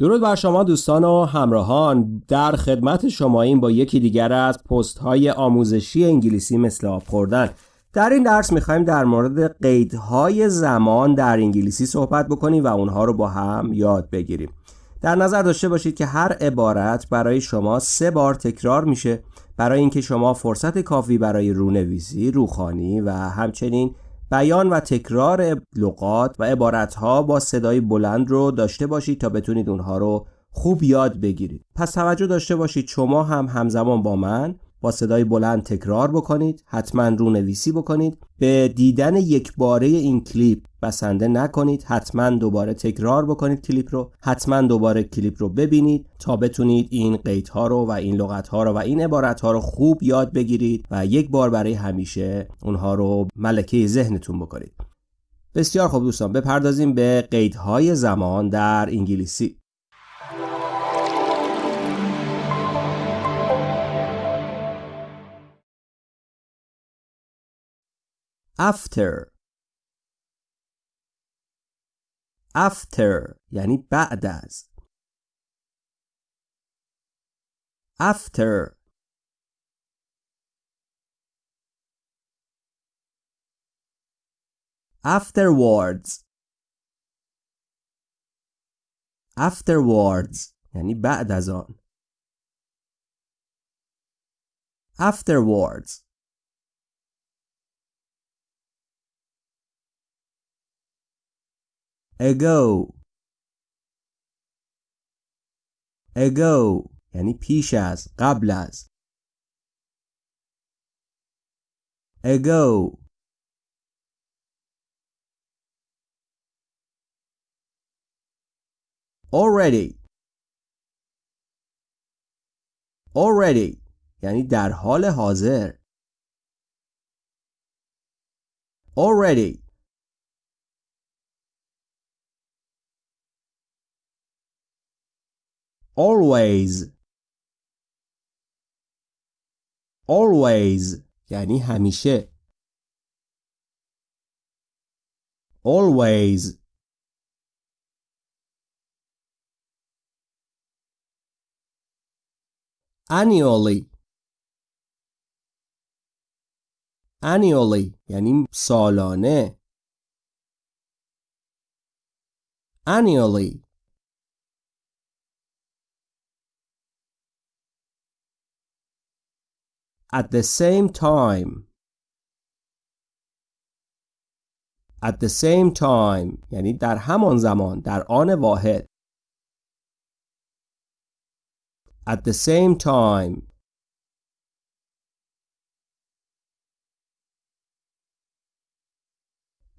درود بر شما دوستان و همراهان. در خدمت شما این با یکی دیگر از پست های آموزشی انگلیسی مثل آب خوردن. در این درس می‌خوایم در مورد قیدهای زمان در انگلیسی صحبت بکنیم و اونها رو با هم یاد بگیریم. در نظر داشته باشید که هر عبارت برای شما سه بار تکرار میشه. برای اینکه شما فرصت کافی برای رونویسی، روخانی و همچنین بیان و تکرار لغات و عبارتها با صدای بلند رو داشته باشید تا بتونید اونها رو خوب یاد بگیرید. پس توجه داشته باشید شما هم همزمان با من با صدای بلند تکرار بکنید حتما رو نویسی بکنید. به دیدن یک باره این کلیپ بسنده نکنید حتما دوباره تکرار بکنید کلیپ رو حتما دوباره کلیپ رو ببینید تا بتونید این قیدها رو و این لغتها رو و این عبارتها رو خوب یاد بگیرید و یک بار برای همیشه اونها رو ملکه ذهنتون بکنید. بسیار خوب دوستان بپردازیم به قیدهای زمان در انگلیسی. after after یعنی بعد از after afterwards afterwards یعنی بعد از آن afterwards Ago ago یعنی پیش از قبل از ago already already یعنی در حال حاضر already always always یعنی همیشه always annually annually یعنی سالانه annually at the same time at the same time یعنی در همان زمان در آن واحد at the same time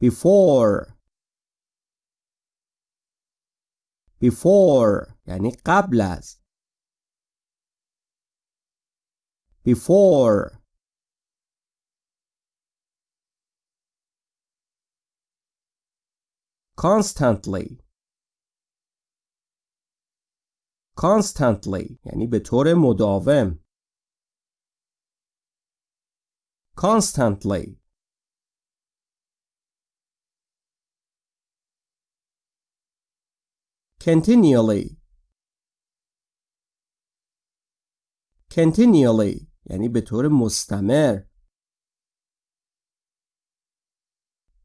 before before یعنی قبل از before constantly constantly یعنی به طور مداوم constantly continually continually یعنی به طور مستمر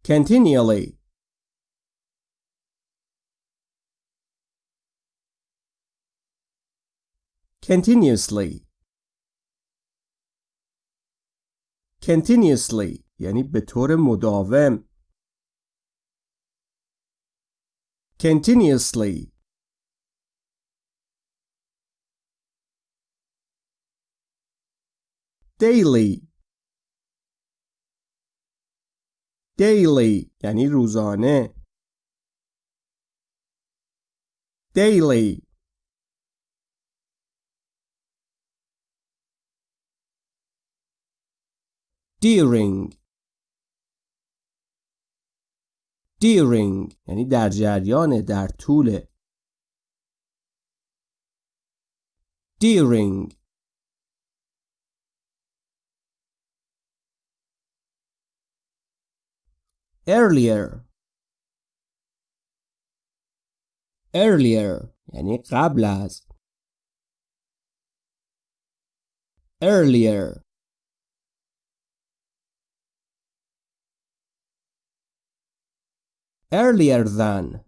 continually continuously continuously یعنی به طور مداوم continuously daily daily یعنی روزانه daily during during یعنی در جریان در طول during earlier earlier یعنی قبل از earlier earlier than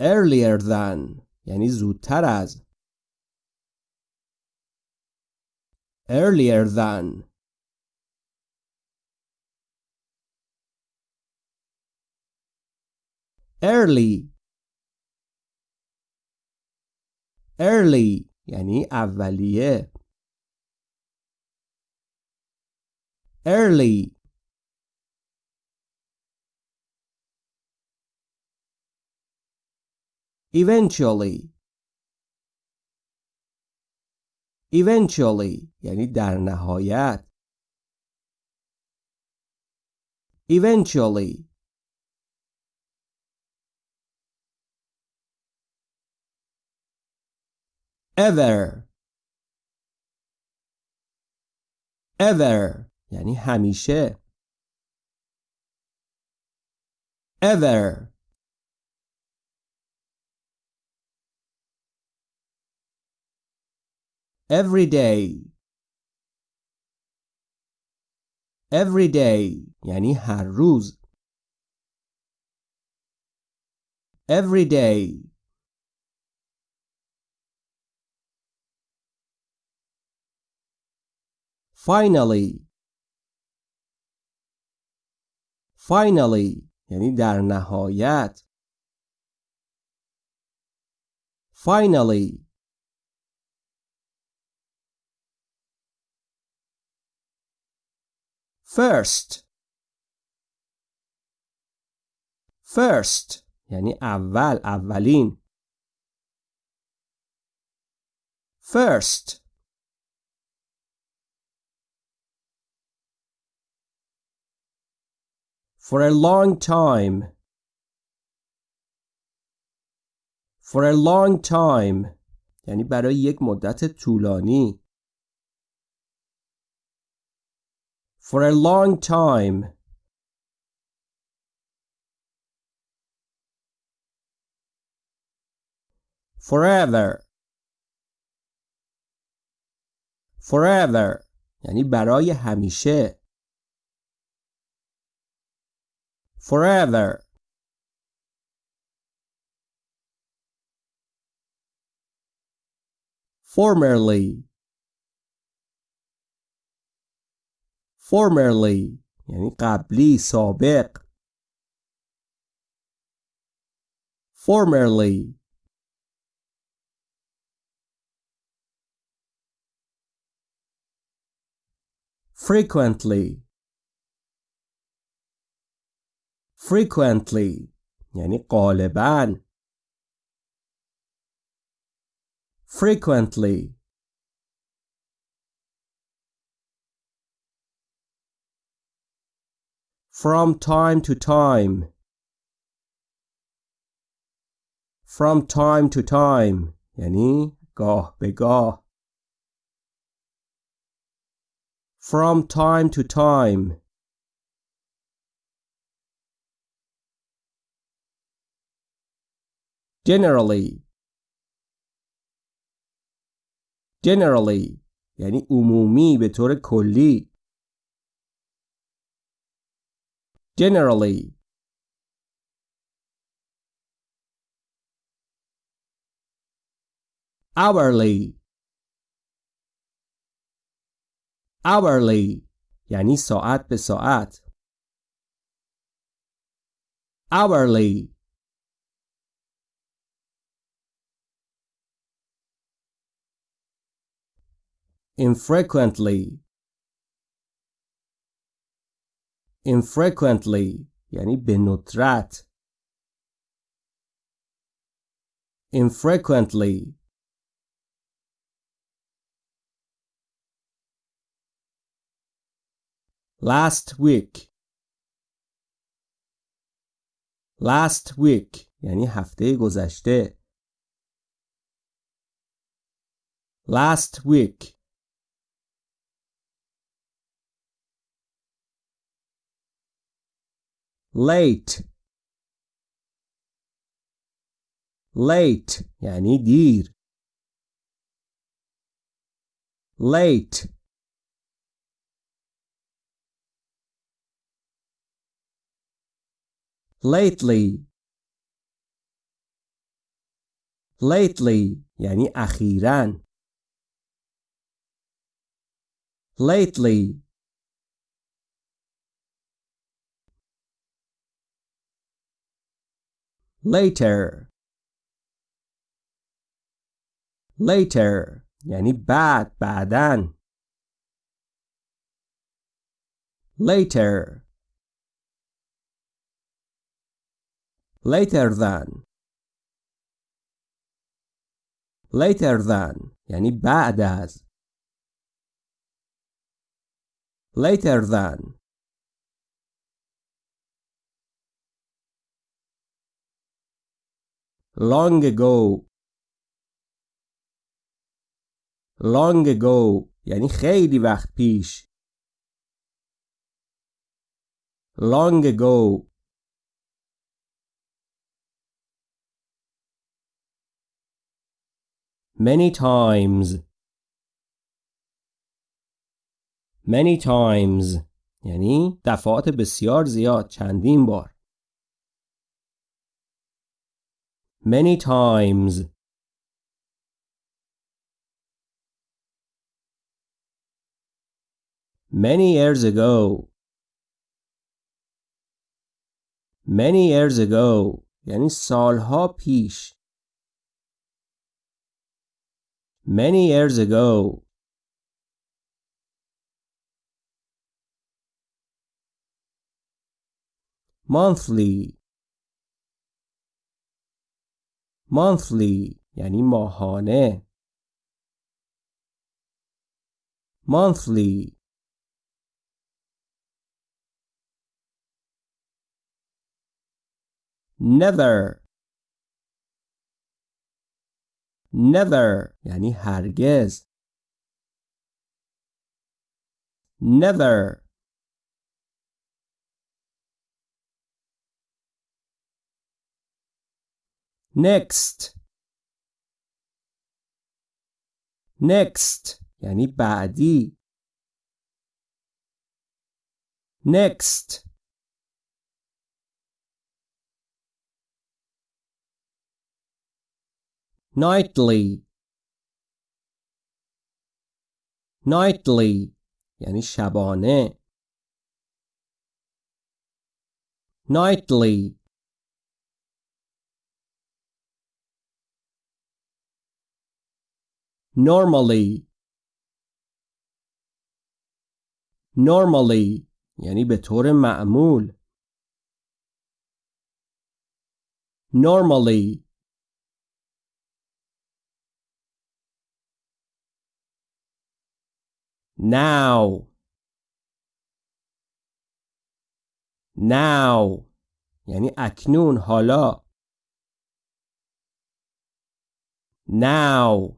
earlier than یعنی زودتر از earlier than Early early یعنی اولیه early eventually eventually یعنی در نهایت eventually ever ever یعنی همیشه ever every day every day یعنی هر روز every day finally finally یعنی در نهایت finally first first یعنی اول اولین first for a long time for a long time یعنی برای یک مدت طولانی for a long time forever forever یعنی برای همیشه forever formerly formerly یعنی قبلی سابق formerly frequently frequently یعنی غالباً frequently from time to time from time to time یعنی گاه به گاه from time to time generally generally یعنی عمومی به طور کلی generally hourly hourly یعنی ساعت به ساعت hourly infrequently infrequently یعنی به ندرت infrequently last week last week یعنی هفته گذشته last week late late یعنی دیر late lately lately یعنی اخیراً lately later later یعنی بعد بعدن later later than later than یعنی بعد از later than long ago. Long ago. یعنی خیلی وقت پیش. Long ago. Many times. Many times. یعنی دفعات بسیار زیاد. چندین بار. many times many years ago many years ago یعنی سالها پیش many years ago monthly monthly یعنی ماهانه monthly never never یعنی هرگز never next next یعنی بعدی next nightly nightly یعنی شبانه nightly Normally normally یعنی به طور معمول normally now now یعنی اکنون حالا now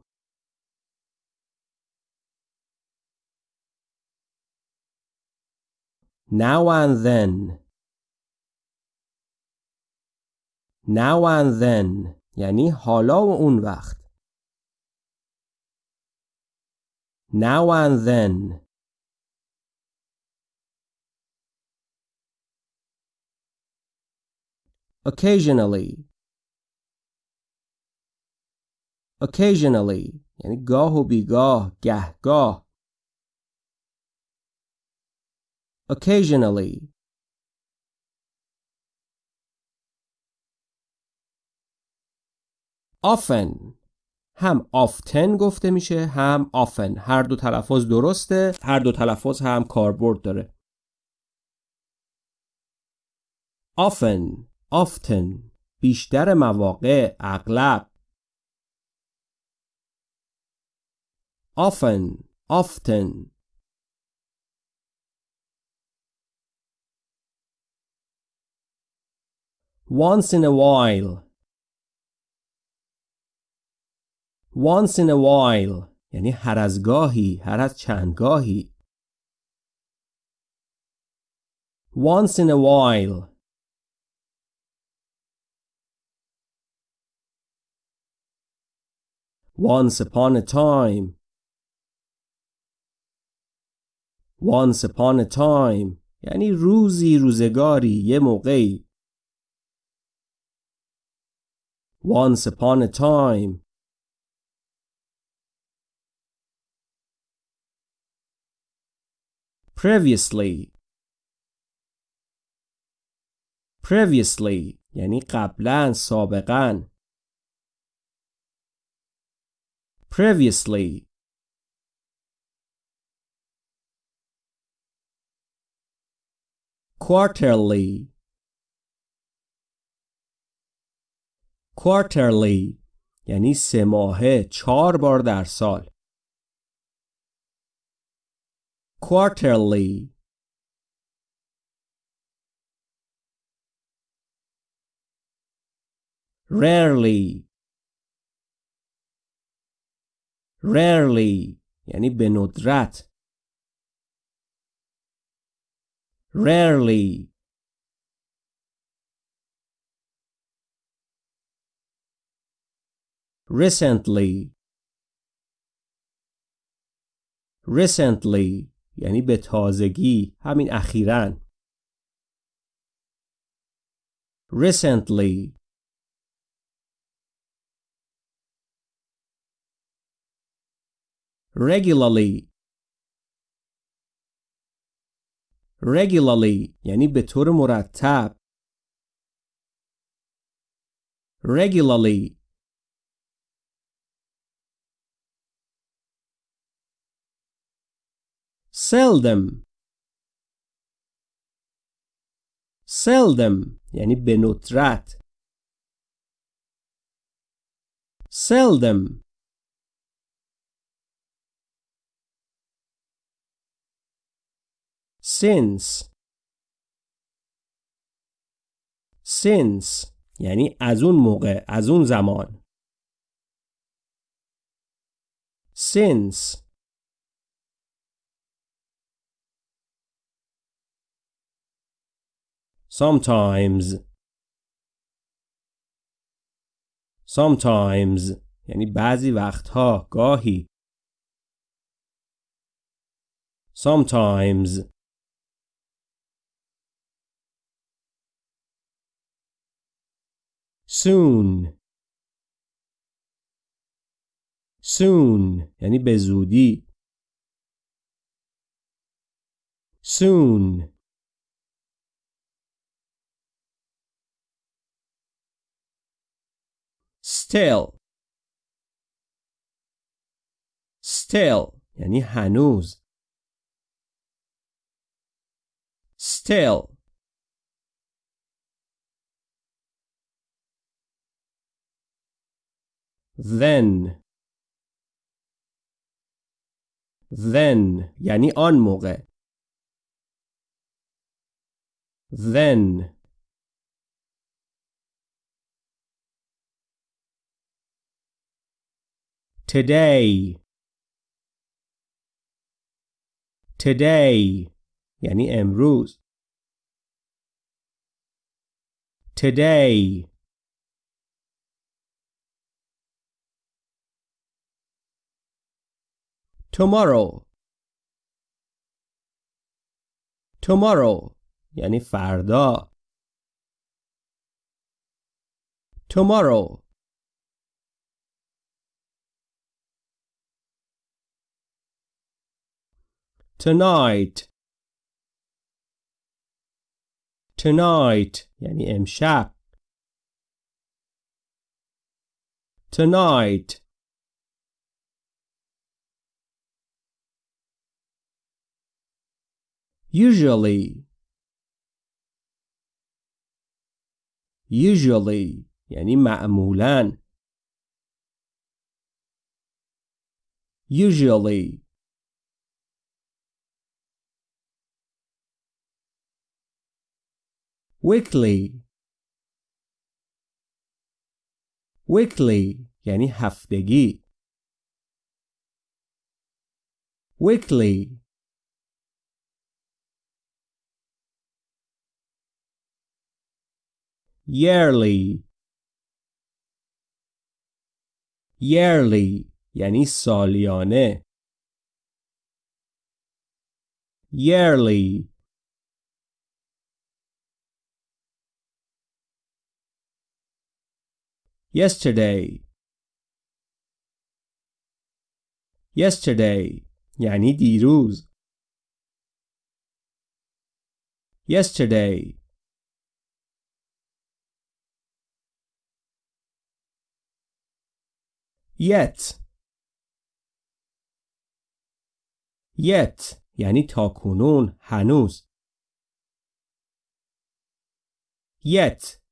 now and then now and then یعنی حالا و اون وقت now and then occasionally occasionally یعنی گاه و بیگاه گهگاه Occasionally. Often. هم often گفته میشه. هم often. هر دو تلفظ درسته. هر دو تلفظ هم کاربرد داره. Often. Often. بیشتر مواقع. اغلب. Often. Often. once in a while once in a while یعنی هر از گاهی هر از چند گاهی once in a while Once upon a time Once upon a time یعنی روزی روزگاری یه موقعی Once upon a time Previously Previously یعنی قبلا سابقا Previously Quarterly Quarterly یعنی سه ماهه چهار بار در سال Quarterly Rarely Rarely یعنی به ندرت Rarely Recently Recently یعنی به تازگی همین اخیراً Recently Regularly Regularly یعنی به طور مرتب Regularly Seldom Seldom یعنی به ندرت Seldom Since Since یعنی از اون موقع از اون زمان Since Sometimes Sometimes یعنی بعضی وقتها گاهی Sometimes Soon Soon یعنی به زودی Soon Still Still یعنی هنوز Still Then Then یعنی آن موقع Then Today Today یعنی امروز Today Tomorrow Tomorrow یعنی فردا Tomorrow Tonight Tonight یعنی امشب Tonight Usually Usually یعنی معمولاً Usually Weekly Weekly یعنی هفتگی Weekly Yearly Yearly یعنی سالیانه yearly yesterday yesterday یعنی دیروز yesterday yet yet یعنی تاکنون هنوز yet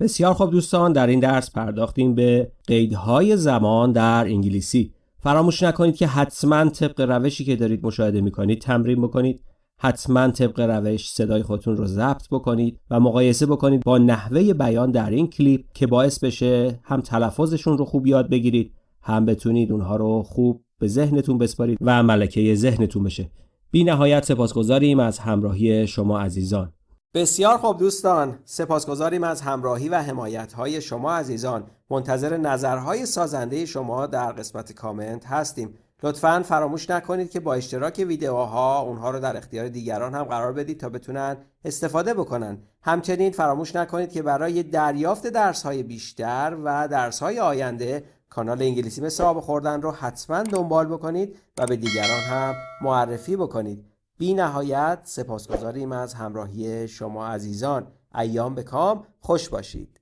بسیار خوب دوستان در این درس پرداختیم به قیدهای زمان در انگلیسی. فراموش نکنید که حتما طبق روشی که دارید مشاهده می‌کنید تمرین بکنید. حتما طبق روش صدای خودتون رو ضبط بکنید و مقایسه بکنید با نحوه بیان در این کلیپ که باعث بشه هم تلفظشون رو خوب یاد بگیرید هم بتونید اونها رو خوب به ذهنتون بسپارید و ملکه ذهنتون بشه. بی نهایت سپاسگزاریم از همراهی شما عزیزان. بسیار خوب دوستان سپاسگزاریم از همراهی و حمایت های شما عزیزان. منتظر نظرهای سازنده شما در قسمت کامنت هستیم. لطفا فراموش نکنید که با اشتراک ویدیوها اونها رو در اختیار دیگران هم قرار بدید تا بتونن استفاده بکنن. همچنین فراموش نکنید که برای دریافت درس های بیشتر و درس های آینده کانال انگلیسی مثل آب خوردن رو حتما دنبال بکنید و به دیگران هم معرفی بکنید. بی نهایت سپاسگزاریم از همراهی شما عزیزان. ایام به کام. خوش باشید.